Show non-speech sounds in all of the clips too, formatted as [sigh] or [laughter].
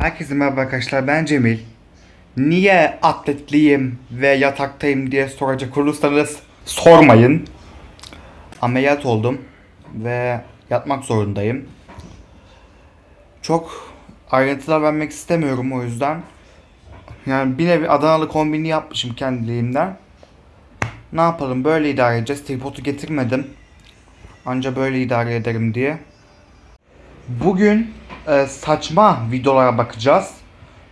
Herkese merhaba arkadaşlar ben Cemil. Niye atletliyim ve yataktayım diye soracak olursanız sormayın. Ameliyat oldum ve yatmak zorundayım. Çok ayrıntılar vermek istemiyorum o yüzden. Yani bir nevi Adanalı kombini yapmışım kendiliğimden. Ne yapalım böyle idare edeceğiz. Tripodu getirmedim. Anca böyle idare ederim diye. Bugün e, saçma videolara bakacağız.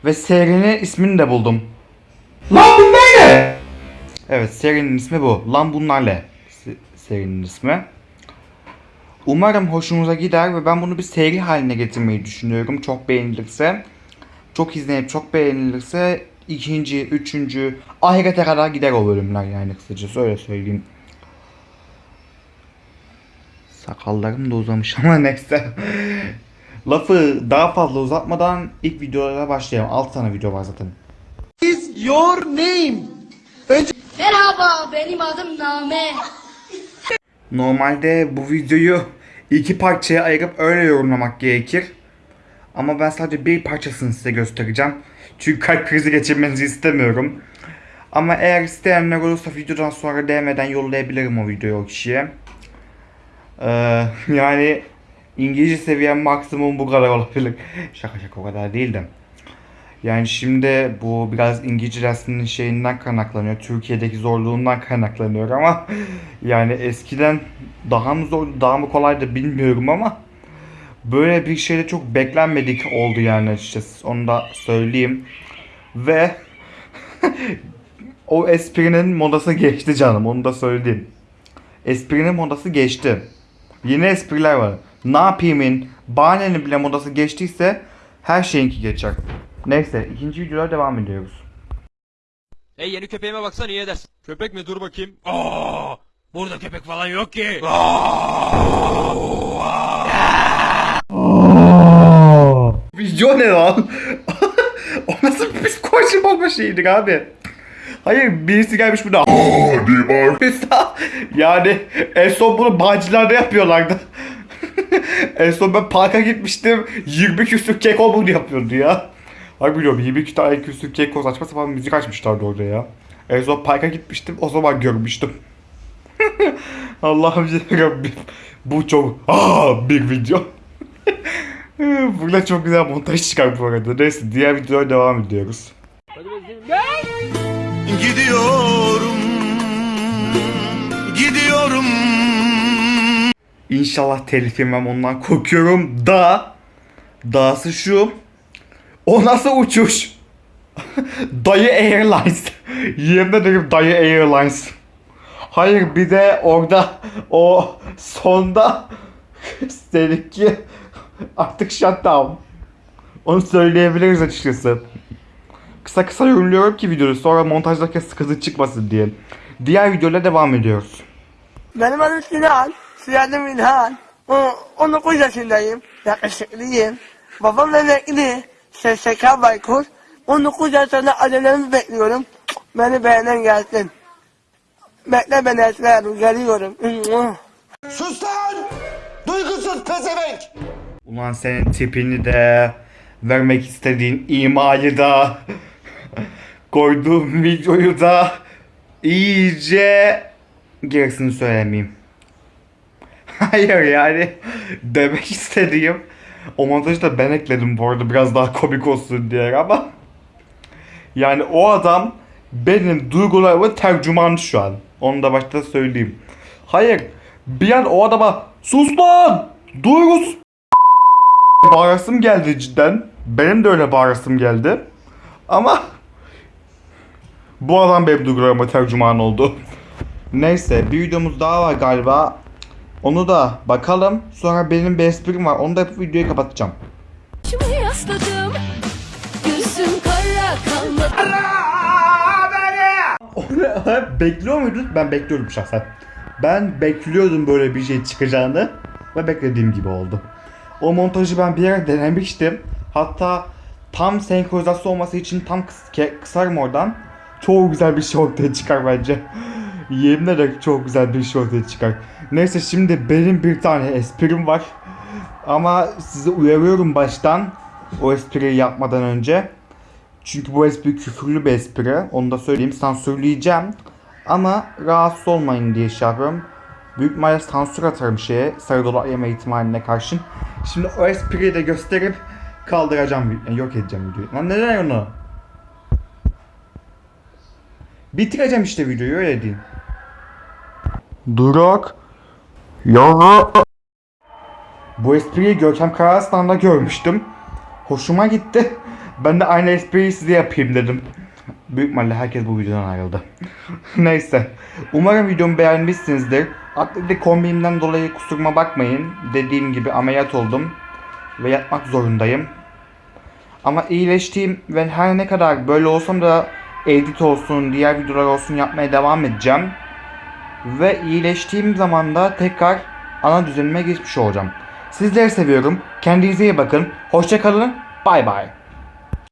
Ve serinin ismini de buldum. Lan bunlar ne? Evet serinin ismi bu. Lan bunlar ne? Se- Serinin ismi. Umarım hoşunuza gider ve ben bunu bir seri haline getirmeyi düşünüyorum. Çok beğenilirse. Çok izlenip çok beğenilirse ikinci, üçüncü, ahirete kadar gider o bölümler yani kısacası öyle söyleyeyim. Sakallarım da uzamış ama [laughs] neyse. Lafı daha fazla uzatmadan ilk videolara başlayalım. 6 tane video var zaten. is your name? Merhaba, benim adım Name. Normalde bu videoyu iki parçaya ayırıp öyle yorumlamak gerekir. Ama ben sadece bir parçasını size göstereceğim. Çünkü kalp krizi geçirmenizi istemiyorum. Ama eğer isteyenler olursa videodan sonra DM'den yollayabilirim o videoyu o kişiye. Ee, [laughs] yani İngilizce seviyem maksimum bu kadar olabilir. Şaka şaka o kadar değil de. Yani şimdi bu biraz İngilizce dersinin şeyinden kaynaklanıyor. Türkiye'deki zorluğundan kaynaklanıyor ama [laughs] yani eskiden daha mı zor, daha mı kolaydı bilmiyorum ama böyle bir şeyde çok beklenmedik oldu yani açıkçası. Onu da söyleyeyim. Ve [laughs] o esprinin modası geçti canım. Onu da söyleyeyim. Esprinin modası geçti. Yeni espriler var. Ne yapayımın, bahanenin bile modası geçtiyse her şeyinki geçer. Neyse ikinci videoya devam ediyoruz. Hey yeni köpeğime baksan iyi edersin. Köpek mi? Dur bakayım. Aa, burada köpek falan yok ki. Video ne lan? [laughs] o nasıl bir psikoloji bozma şeyidir abi? Hayır birisi gelmiş burada diye bağırmışsa yani en son bunu Bağcılar'da yapıyorlardı. [laughs] en son ben parka gitmiştim 20 küsür keko bunu yapıyordu ya. Hayır biliyorum 22 tane küsür keko saçma sapan müzik açmışlardı orada ya. En son parka gitmiştim o zaman görmüştüm. [laughs] Allah'ım Rabbim. Bu çok aa bir video. [laughs] Burada çok güzel montaj çıkar bu arada. Neyse diğer videoya devam ediyoruz. Gidiyorum. Gidiyorum. İnşallah telif yemem ondan korkuyorum da dahası şu o nasıl uçuş? [laughs] Dayı Airlines. [laughs] Yemin ederim Dayı Airlines. Hayır bir de orada o sonda [laughs] seninki artık shutdown. Onu söyleyebiliriz açıkçası. Kısa kısa yorumluyorum ki videoyu sonra montajdaki sıkıntı çıkmasın diye. Diğer videoyla devam ediyoruz. Benim adım Sinan. Soyadım İlhan. O- 19 yaşındayım. Yakışıklıyım. Babam emekli. SSK Baykur. 19 yaş sonra acelemi bekliyorum. Beni beğenen gelsin. Bekle beni Hanım. Geliyorum. [laughs] Sus lan! Duygusuz pezevenk! Ulan senin tipini de vermek istediğin imayı da koyduğum videoyu da iyice gerisini söylemeyeyim. [laughs] Hayır yani demek istediğim o montajı da ben ekledim bu arada biraz daha komik olsun diye ama yani o adam benim duygularımın tercümanı şu an. Onu da başta söyleyeyim. Hayır bir an o adama sus lan duygusuz bağırasım geldi cidden. Benim de öyle bağırasım geldi. Ama bu adam benim duygularıma tercüman oldu. [laughs] Neyse bir videomuz daha var galiba. Onu da bakalım. Sonra benim bir esprim var. Onu da yapıp videoyu kapatacağım. Başımı yasladım. Gözüm kara kalmadı. [laughs] Bekliyor muydun? Ben bekliyordum şahsen. Ben bekliyordum böyle bir şey çıkacağını. Ve beklediğim gibi oldu. O montajı ben bir yere denemiştim. Hatta tam senkronizasyon olması için tam kıs- ke- kısarım oradan. Çok güzel bir şey ortaya çıkar bence. Yemin ederim çok güzel bir şey ortaya çıkar. Neyse şimdi benim bir tane esprim var. Ama sizi uyarıyorum baştan. O espriyi yapmadan önce. Çünkü bu espri küfürlü bir espri. Onu da söyleyeyim. Sansürleyeceğim. Ama rahatsız olmayın diye şey yapıyorum. Büyük ihtimalle sansür atarım şeye. Sarı dolar yeme ihtimaline karşın. Şimdi o espriyi de gösterip kaldıracağım. Yok edeceğim videoyu. Lan neden onu? Bitireceğim işte videoyu öyle diyeyim. Durak. Ya. Bu espriyi Görkem Karaslan'da görmüştüm. Hoşuma gitti. Ben de aynı espriyi size yapayım dedim. Büyük ihtimalle herkes bu videodan ayrıldı. [laughs] Neyse. Umarım videomu beğenmişsinizdir. Atletik kombinimden dolayı kusuruma bakmayın. Dediğim gibi ameliyat oldum. Ve yatmak zorundayım. Ama iyileştiğim ve her ne kadar böyle olsam da edit olsun, diğer videolar olsun yapmaya devam edeceğim. Ve iyileştiğim zaman da tekrar ana düzenime geçmiş olacağım. Sizleri seviyorum. Kendinize iyi bakın. Hoşça kalın. Bay bay.